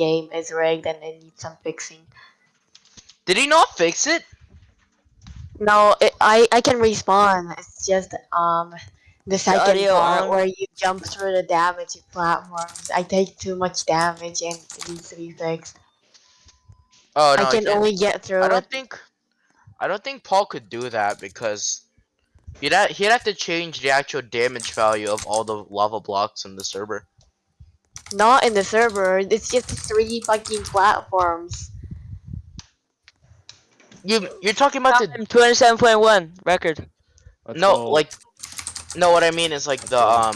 game is rigged and it needs some fixing. Did he not fix it? No, it, I I can respawn. It's just um the second audio part where you jump through the damage platforms. I take too much damage and it needs to be fixed. Oh no, I can only get through I don't think I don't think Paul could do that because he'd ha he'd have to change the actual damage value of all the lava blocks in the server. Not in the server. It's just three fucking platforms. You you're talking about the Time 27.1 record. Let's no go. like no what I mean is like the um